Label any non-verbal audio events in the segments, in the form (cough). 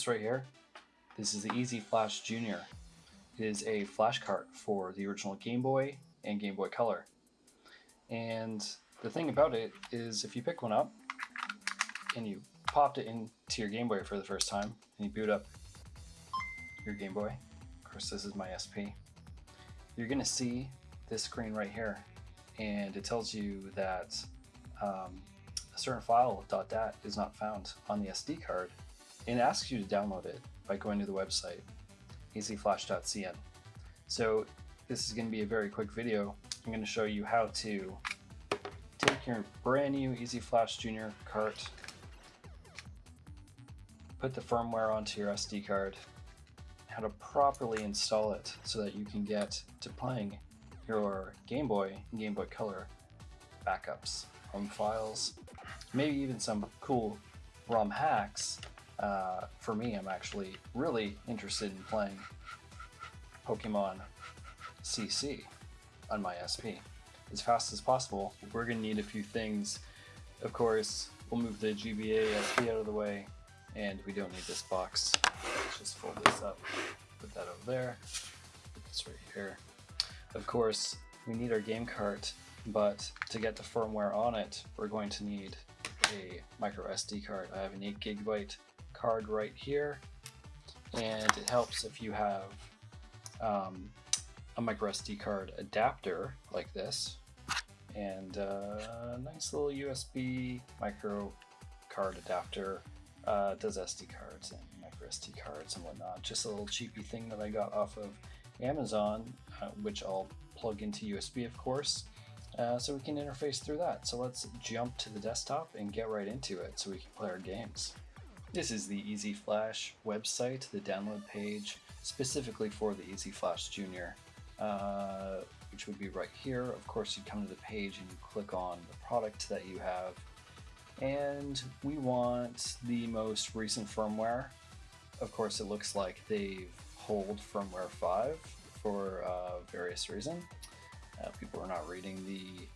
this right here, this is the EZ-Flash Junior. It is a flash cart for the original Game Boy and Game Boy Color. And the thing about it is if you pick one up and you popped it into your Game Boy for the first time and you boot up your Game Boy, of course this is my SP, you're gonna see this screen right here and it tells you that um, a certain file dot .dat is not found on the SD card it asks you to download it by going to the website ezflash.cn. So this is going to be a very quick video. I'm going to show you how to take your brand new EZ-Flash Junior cart, put the firmware onto your SD card, how to properly install it so that you can get to playing your Game Boy and Game Boy Color backups, home files, maybe even some cool ROM hacks. Uh, for me, I'm actually really interested in playing Pokemon CC on my SP as fast as possible. We're going to need a few things. Of course, we'll move the GBA SP out of the way, and we don't need this box. Let's just fold this up, put that over there, put this right here. Of course, we need our game cart, but to get the firmware on it, we're going to need a micro SD card. I have an 8 gigabyte card right here, and it helps if you have um, a micro SD card adapter like this, and a nice little USB micro card adapter. Uh, does SD cards and micro SD cards and whatnot. Just a little cheapy thing that I got off of Amazon, uh, which I'll plug into USB, of course. Uh, so we can interface through that. So let's jump to the desktop and get right into it so we can play our games. This is the EZ-Flash website, the download page, specifically for the EZ-Flash Junior, uh, which would be right here. Of course, you come to the page and you click on the product that you have. And we want the most recent firmware. Of course, it looks like they've hold firmware 5 for uh, various reasons. Uh, people are not reading the,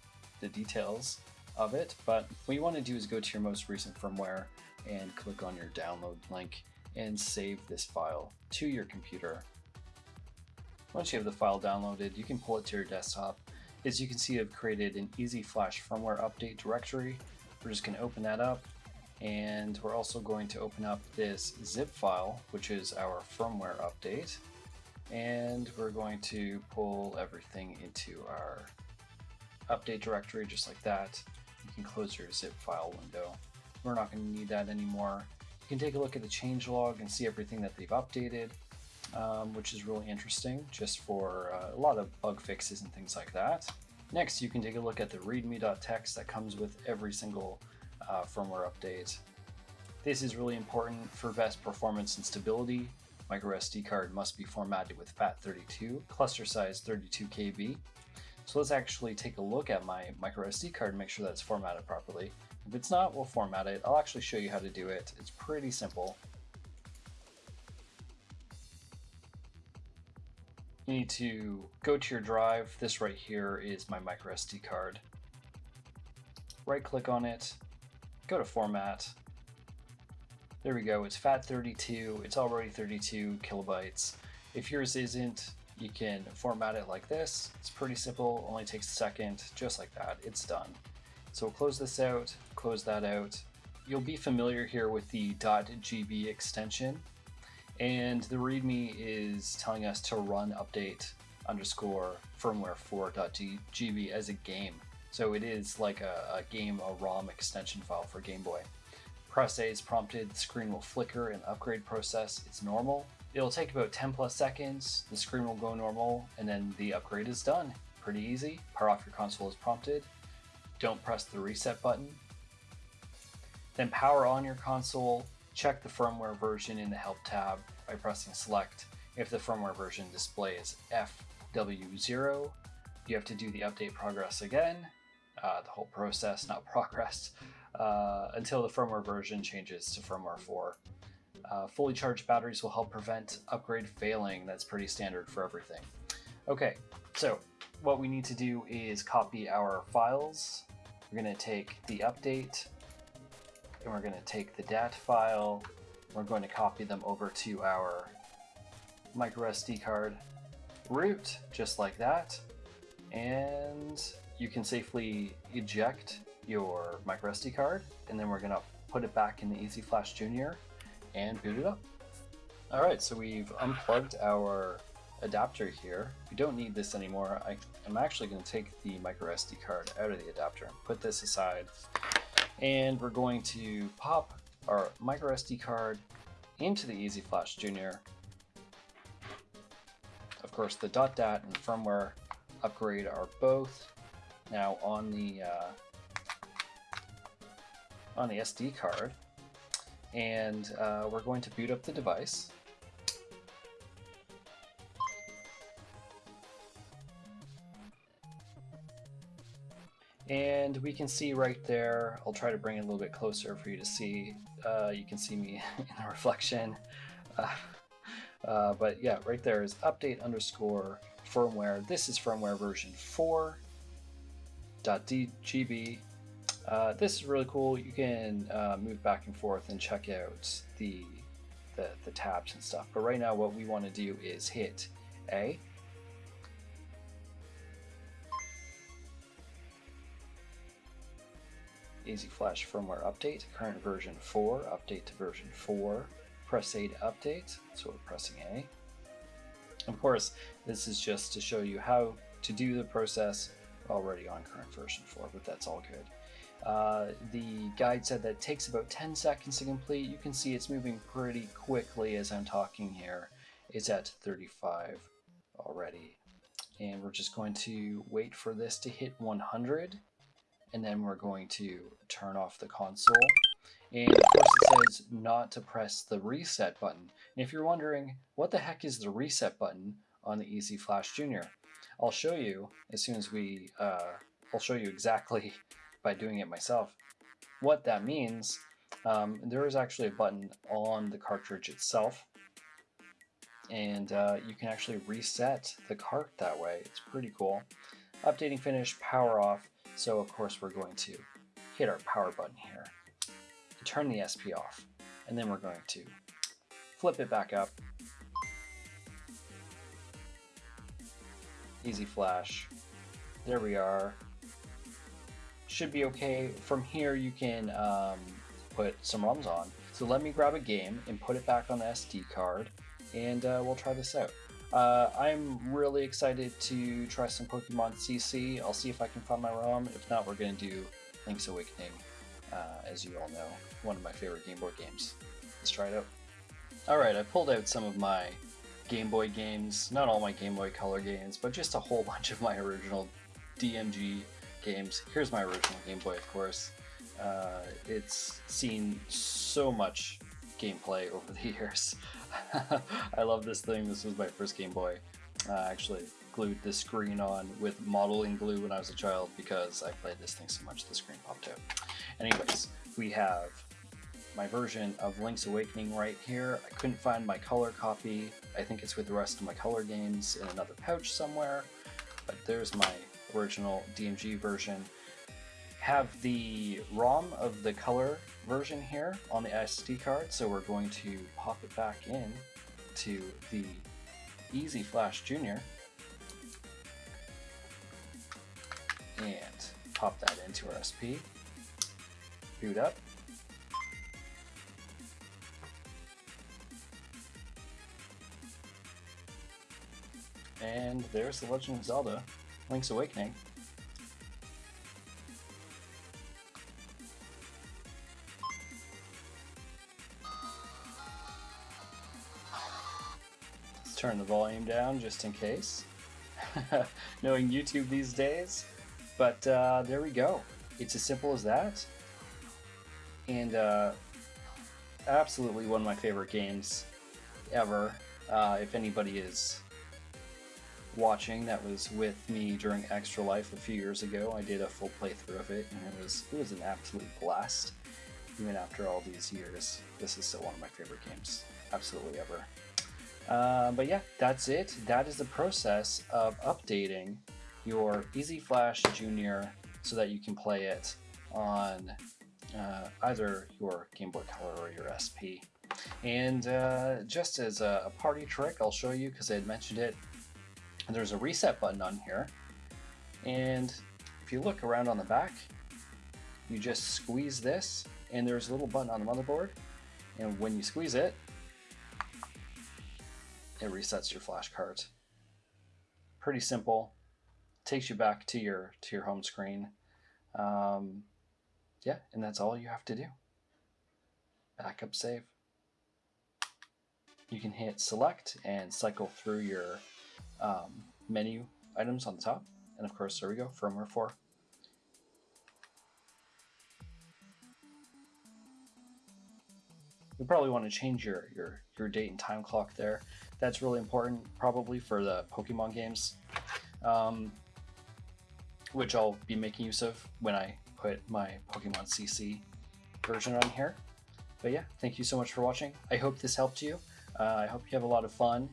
the details of it, but what you want to do is go to your most recent firmware and click on your download link and save this file to your computer. Once you have the file downloaded, you can pull it to your desktop. As you can see, I've created an EZ-Flash firmware update directory. We're just going to open that up and we're also going to open up this zip file, which is our firmware update. And we're going to pull everything into our update directory just like that. You can close your zip file window. We're not going to need that anymore. You can take a look at the changelog and see everything that they've updated, um, which is really interesting just for uh, a lot of bug fixes and things like that. Next, you can take a look at the readme.txt that comes with every single uh, firmware update. This is really important for best performance and stability. Micro SD card must be formatted with FAT32, cluster size 32 KB. So let's actually take a look at my micro SD card and make sure that's formatted properly. If it's not, we'll format it. I'll actually show you how to do it. It's pretty simple. You need to go to your drive. This right here is my micro SD card. Right click on it, go to format. There we go, it's FAT32, it's already 32 kilobytes. If yours isn't, you can format it like this. It's pretty simple, only takes a second, just like that, it's done. So we'll close this out, close that out. You'll be familiar here with the .gb extension, and the README is telling us to run update underscore firmware 4.gb as a game. So it is like a, a, game, a ROM extension file for Game Boy. Press A is prompted, the screen will flicker and upgrade process It's normal. It'll take about 10 plus seconds, the screen will go normal, and then the upgrade is done. Pretty easy. Power off your console is prompted don't press the reset button. Then power on your console, check the firmware version in the help tab by pressing select. If the firmware version display is FW0, you have to do the update progress again, uh, the whole process, not (laughs) progress, uh, until the firmware version changes to firmware 4. Uh, fully charged batteries will help prevent upgrade failing. That's pretty standard for everything. Okay, so what we need to do is copy our files. We're going to take the update, and we're going to take the DAT file, we're going to copy them over to our micro SD card root, just like that. And you can safely eject your micro SD card, and then we're gonna put it back in the EZ-Flash Junior and boot it up. All right, so we've unplugged our adapter here. We don't need this anymore. I, am actually going to take the micro SD card out of the adapter and put this aside. And we're going to pop our micro SD card into the EZ-Flash Junior. Of course, the dot .dat and firmware upgrade are both now on the uh, on the SD card, and uh, we're going to boot up the device. And we can see right there, I'll try to bring it a little bit closer for you to see. Uh, you can see me (laughs) in the reflection. Uh, uh, but yeah, right there is update underscore firmware. This is firmware version 4.dgb. Uh, this is really cool. You can uh, move back and forth and check out the, the, the tabs and stuff. But right now what we want to do is hit A EZ-Flash firmware update, current version 4, update to version 4, press A to update, so we're pressing A. Of course, this is just to show you how to do the process already on current version 4, but that's all good. Uh, the guide said that it takes about 10 seconds to complete. You can see it's moving pretty quickly as I'm talking here. It's at 35 already. And we're just going to wait for this to hit 100 and then we're going to turn off the console. And of course it says not to press the reset button. And if you're wondering, what the heck is the reset button on the EZ-Flash Junior? I'll show you as soon as we, uh, I'll show you exactly (laughs) by doing it myself. What that means, um, there is actually a button on the cartridge itself and uh, you can actually reset the cart that way. It's pretty cool. Updating finish, power off. So of course we're going to hit our power button here, turn the SP off, and then we're going to flip it back up. EZ-Flash. There we are. Should be okay. From here you can um, put some ROMs on. So let me grab a game and put it back on the SD card and uh, we'll try this out. Uh, I'm really excited to try some Pokemon CC. I'll see if I can find my ROM. If not, we're going to do Link's Awakening, uh, as you all know, one of my favorite Game Boy games. Let's try it out. Alright, I pulled out some of my Game Boy games, not all my Game Boy Color games, but just a whole (laughs) bunch of my original DMG games. Here's my original Game Boy, of course. Uh, it's seen so much gameplay (laughs) over the years. (laughs) I love this thing. This was my first Game Boy. I actually glued the screen on with modeling glue when I was a child because I played this thing so much the screen popped out. Anyways, we have my version of Link's Awakening right here. I couldn't find my color copy. I think it's with the rest of my color games in another pouch somewhere. But there's my original DMG version. Have the ROM of the color version here on the SD card, so we're going to pop it back in to the EZ-Flash Junior and pop that into our SP, boot up, and there's The Legend of Zelda Link's Awakening. Let's turn the volume down just in case. (laughs) Knowing YouTube these days. But uh, there we go. It's as simple as that. And uh, absolutely one of my favorite games ever. Uh, if anybody is watching that was with me during Extra Life a few years ago, I did a full playthrough of it, and it was it was an absolute blast. Even after all these years, this is still one of my favorite games, absolutely ever. Uh, but yeah, that's it. That is the process of updating your EZ-Flash Junior so that you can play it on uh, either your Game Boy Color or your SP. And uh, just as a, a party trick, I'll show you because I had mentioned it. There's a reset button on here. And if you look around on the back, you just squeeze this and there's a little button on the motherboard. And when you squeeze it, it resets your flash card. Pretty simple. Takes you back to your to your home screen. Um, yeah, and that's all you have to do. Backup save. You can hit select and cycle through your um, menu items on the top. And of course, there we go, firmware 4. you probably want to change your, your, your date and time clock there. That's really important probably for the Pokemon games, um, which I'll be making use of when I put my Pokemon CC version on here. But yeah, thank you so much for watching. I hope this helped you. Uh, I hope you have a lot of fun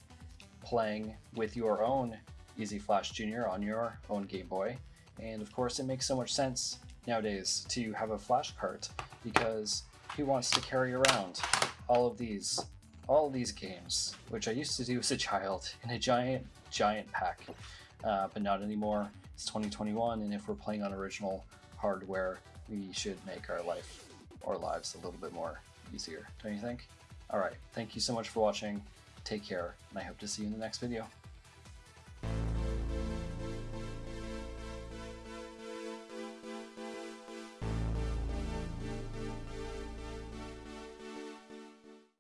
playing with your own EZ-Flash Junior on your own Game Boy. And of course, it makes so much sense nowadays to have a flash cart because who wants to carry around all of these all of these games, which I used to do as a child in a giant, giant pack, uh, but not anymore. It's 2021, and if we're playing on original hardware, we should make our life, our lives a little bit more easier, don't you think? All right, thank you so much for watching. Take care, and I hope to see you in the next video.